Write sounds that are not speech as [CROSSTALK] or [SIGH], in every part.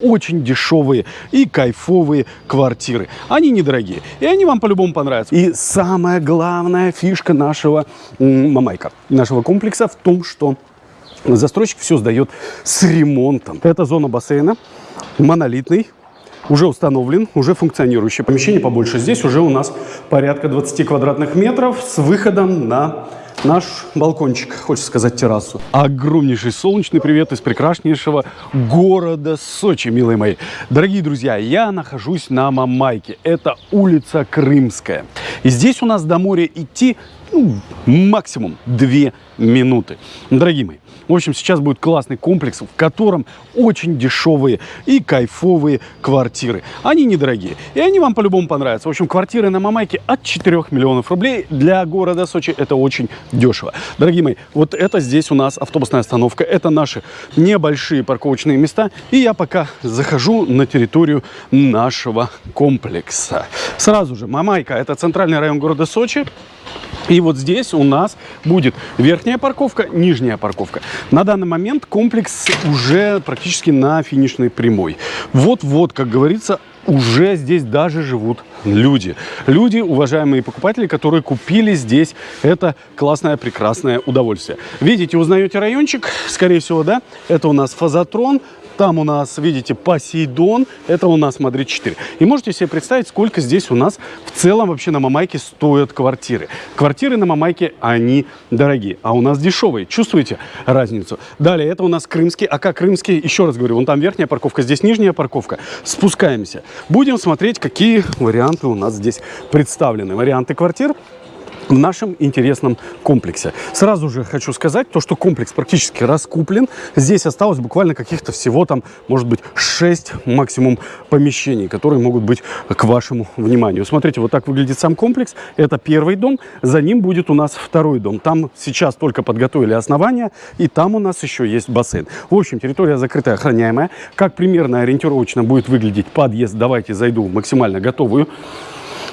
очень дешевые и кайфовые квартиры. Они недорогие, и они вам по-любому понравятся. И самая главная фишка нашего Мамайка, нашего комплекса в том, что застройщик все сдает с ремонтом. Это зона бассейна, монолитный, уже установлен, уже функционирующее помещение побольше. Здесь уже у нас порядка 20 квадратных метров с выходом на наш балкончик, хочется сказать террасу. Огромнейший солнечный привет из прекраснейшего города Сочи, милые мои. Дорогие друзья, я нахожусь на Мамайке. Это улица Крымская. И здесь у нас до моря идти ну, максимум 2 минуты. Дорогие мои, в общем, сейчас будет классный комплекс, в котором очень дешевые и кайфовые квартиры. Они недорогие, и они вам по-любому понравятся. В общем, квартиры на Мамайке от 4 миллионов рублей. Для города Сочи это очень дешево. Дорогие мои, вот это здесь у нас автобусная остановка. Это наши небольшие парковочные места. И я пока захожу на территорию нашего комплекса. Сразу же, Мамайка – это центральный район города Сочи. И вот здесь у нас будет верхняя парковка, нижняя парковка. На данный момент комплекс уже практически на финишной прямой. Вот-вот, как говорится, уже здесь даже живут люди. Люди, уважаемые покупатели, которые купили здесь это классное, прекрасное удовольствие. Видите, узнаете райончик? Скорее всего, да? Это у нас Фазотрон, там у нас, видите, Посейдон. Это у нас Мадрид-4. И можете себе представить, сколько здесь у нас в целом вообще на Мамайке стоят квартиры. Квартиры на Мамайке, они дорогие. А у нас дешевые. Чувствуете разницу? Далее, это у нас крымский. А как крымский? Еще раз говорю, вон там верхняя парковка, здесь нижняя парковка. Спускаемся. Будем смотреть, какие варианты у нас здесь представлены. Варианты квартир в нашем интересном комплексе. Сразу же хочу сказать, то, что комплекс практически раскуплен. Здесь осталось буквально каких-то всего там, может быть, 6 максимум помещений, которые могут быть к вашему вниманию. Смотрите, вот так выглядит сам комплекс. Это первый дом, за ним будет у нас второй дом. Там сейчас только подготовили основания, и там у нас еще есть бассейн. В общем, территория закрытая, охраняемая. Как примерно ориентировочно будет выглядеть подъезд, давайте зайду максимально готовую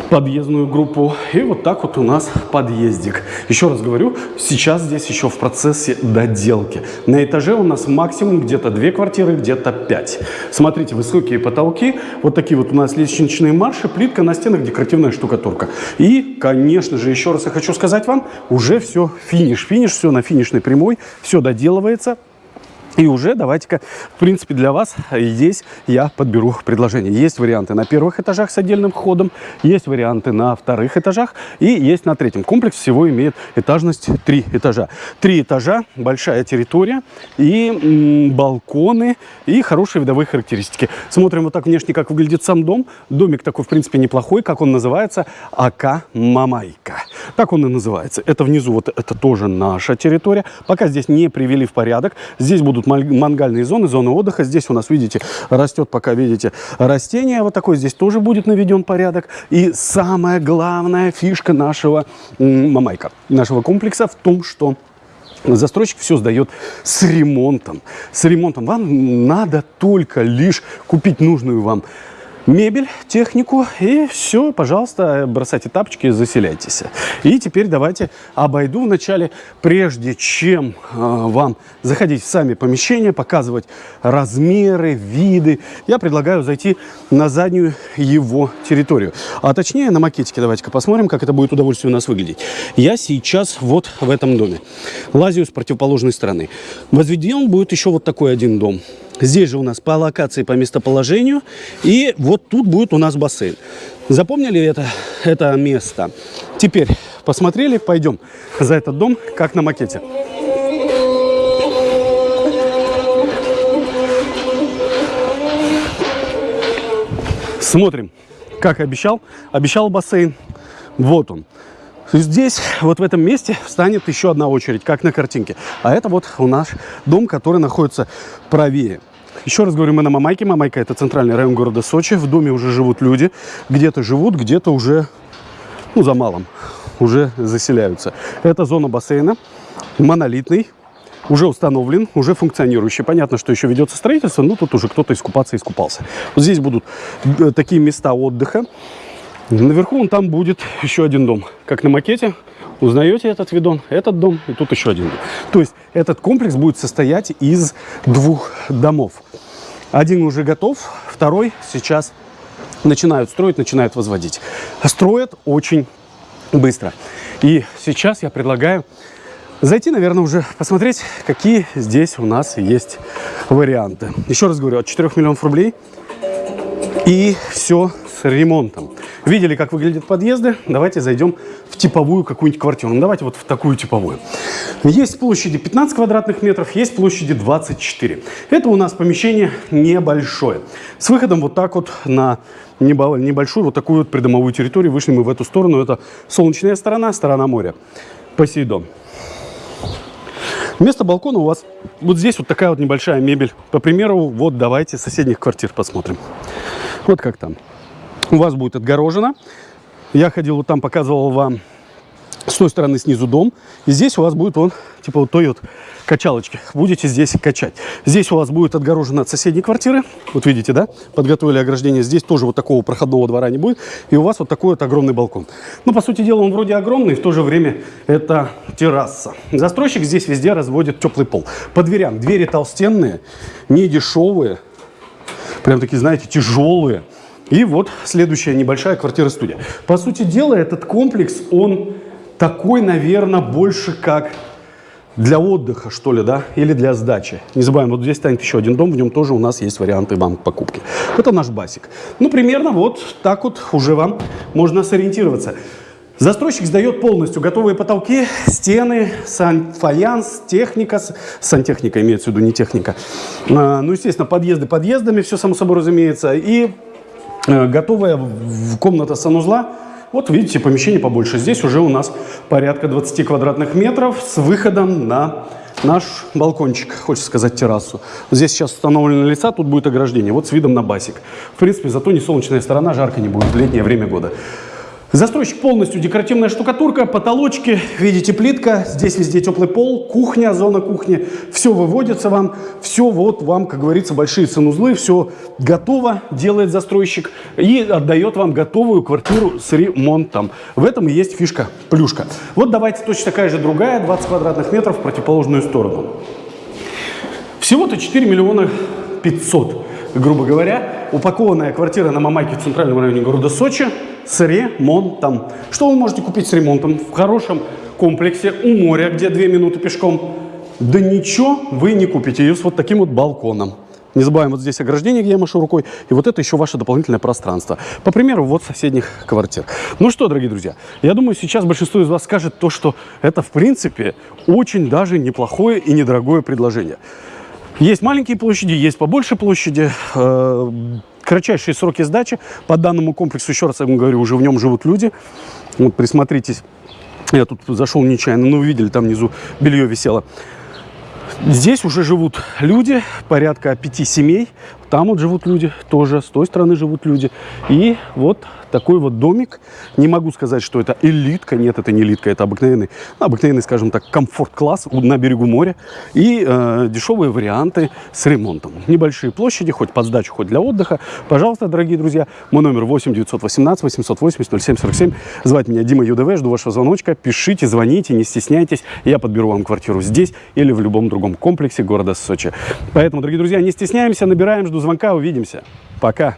подъездную группу. И вот так вот у нас подъездик. Еще раз говорю, сейчас здесь еще в процессе доделки. На этаже у нас максимум где-то две квартиры, где-то пять. Смотрите, высокие потолки, вот такие вот у нас лестничные марши, плитка на стенах, декоративная штукатурка. И, конечно же, еще раз я хочу сказать вам, уже все финиш. Финиш, все на финишной прямой, все доделывается. И уже давайте-ка, в принципе, для вас здесь я подберу предложение. Есть варианты на первых этажах с отдельным входом, есть варианты на вторых этажах и есть на третьем. Комплекс всего имеет этажность три этажа. Три этажа, большая территория и балконы и хорошие видовые характеристики. Смотрим вот так внешне, как выглядит сам дом. Домик такой, в принципе, неплохой. Как он называется? АК Мамайка. Так он и называется. Это внизу, вот это тоже наша территория. Пока здесь не привели в порядок. Здесь будут тут мангальные зоны, зоны отдыха. Здесь у нас, видите, растет пока, видите, растение. Вот такой здесь тоже будет наведен порядок. И самая главная фишка нашего Мамайка, нашего комплекса в том, что Застройщик все сдает с ремонтом. С ремонтом. Вам надо только лишь купить нужную вам мебель, технику и все, пожалуйста, бросайте тапочки заселяйтесь. И теперь давайте обойду вначале, прежде чем э, вам заходить в сами помещения, показывать размеры, виды, я предлагаю зайти на заднюю его территорию. А точнее на макетике давайте-ка посмотрим, как это будет удовольствие у нас выглядеть. Я сейчас вот в этом доме. Лазю с противоположной стороны. Возведен будет еще вот такой один дом. Здесь же у нас по локации, по местоположению. И вот тут будет у нас бассейн. Запомнили это, это место? Теперь посмотрели, пойдем за этот дом, как на макете. Смотрим, как обещал. Обещал бассейн. Вот он. Здесь, вот в этом месте, встанет еще одна очередь, как на картинке. А это вот у нас дом, который находится правее. Еще раз говорю, мы на Мамайке. Мамайка – это центральный район города Сочи. В доме уже живут люди. Где-то живут, где-то уже, ну, за малым, уже заселяются. Это зона бассейна, монолитный, уже установлен, уже функционирующий. Понятно, что еще ведется строительство, но тут уже кто-то искупаться искупался. Вот здесь будут э, такие места отдыха. Наверху он там будет [LAUGHS] еще один дом, как на макете. Узнаете этот видон, этот дом и тут еще один дом. То есть этот комплекс будет состоять из двух домов. Один уже готов, второй сейчас начинают строить, начинают возводить. Строят очень быстро. И сейчас я предлагаю зайти, наверное, уже посмотреть, какие здесь у нас есть варианты. Еще раз говорю, от 4 миллионов рублей и все с ремонтом. Видели, как выглядят подъезды? Давайте зайдем в типовую какую-нибудь квартиру. Ну, давайте вот в такую типовую. Есть площади 15 квадратных метров, есть площади 24. Это у нас помещение небольшое. С выходом вот так вот на небольшую вот такую вот придомовую территорию. Вышли мы в эту сторону. Это солнечная сторона, сторона моря. Посейдон. Вместо балкона у вас вот здесь вот такая вот небольшая мебель. По примеру, вот давайте соседних квартир посмотрим. Вот как там. У вас будет отгорожено. Я ходил вот там, показывал вам с той стороны снизу дом. И здесь у вас будет он, типа вот той вот качалочки. Будете здесь качать. Здесь у вас будет отгорожено от соседней квартиры. Вот видите, да? Подготовили ограждение. Здесь тоже вот такого проходного двора не будет. И у вас вот такой вот огромный балкон. Ну, по сути дела, он вроде огромный, в то же время это терраса. Застройщик здесь везде разводит теплый пол. По дверям. Двери толстенные, не дешевые. Прям такие, знаете, тяжелые. И вот следующая небольшая квартира-студия. По сути дела, этот комплекс, он такой, наверное, больше как для отдыха, что ли, да, или для сдачи. Не забываем, вот здесь станет еще один дом, в нем тоже у нас есть варианты банк покупки. Это наш басик. Ну, примерно вот так вот уже вам можно сориентироваться. Застройщик сдает полностью готовые потолки, стены, сан фаянс, техника, сантехника имеется в виду, не техника. А, ну, естественно, подъезды подъездами, все само собой разумеется. И готовая комната санузла, вот видите, помещение побольше. Здесь уже у нас порядка 20 квадратных метров с выходом на наш балкончик, хочется сказать террасу. Здесь сейчас установлены лица, тут будет ограждение. Вот с видом на басик. В принципе, зато не солнечная сторона, жарко не будет в летнее время года. Застройщик полностью декоративная штукатурка, потолочки, видите, плитка, здесь везде теплый пол, кухня, зона кухни, все выводится вам, все вот вам, как говорится, большие санузлы, все готово, делает застройщик и отдает вам готовую квартиру с ремонтом. В этом и есть фишка, плюшка. Вот давайте точно такая же другая, 20 квадратных метров в противоположную сторону. Всего-то 4 миллиона 500, грубо говоря, упакованная квартира на Мамайке в центральном районе города Сочи – с ремонтом. Что вы можете купить с ремонтом? В хорошем комплексе у моря, где две минуты пешком. Да ничего вы не купите. Ее с вот таким вот балконом. Не забываем, вот здесь ограждение, где я машу рукой, и вот это еще ваше дополнительное пространство. По примеру, вот соседних квартир. Ну что, дорогие друзья, я думаю, сейчас большинство из вас скажет то, что это, в принципе, очень даже неплохое и недорогое предложение. Есть маленькие площади, есть побольше площади. Кратчайшие сроки сдачи. По данному комплексу, еще раз я вам говорю, уже в нем живут люди. Вот присмотритесь. Я тут зашел нечаянно, но вы видели, там внизу белье висело. Здесь уже живут люди, порядка пяти семей. Там вот живут люди тоже, с той стороны живут люди. И вот такой вот домик. Не могу сказать, что это элитка. Нет, это не элитка, это обыкновенный, ну, обыкновенный, скажем так, комфорт-класс на берегу моря. И э, дешевые варианты с ремонтом. Небольшие площади, хоть под сдачу, хоть для отдыха. Пожалуйста, дорогие друзья, мой номер 8 918 880 0747. Звать меня Дима ЮДВ, жду вашего звоночка. Пишите, звоните, не стесняйтесь. Я подберу вам квартиру здесь или в любом другом комплексе города Сочи. Поэтому, дорогие друзья, не стесняемся, набираем, жду звонка, увидимся. Пока.